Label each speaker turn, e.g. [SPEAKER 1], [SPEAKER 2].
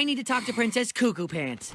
[SPEAKER 1] I need to talk to Princess Cuckoo Pants.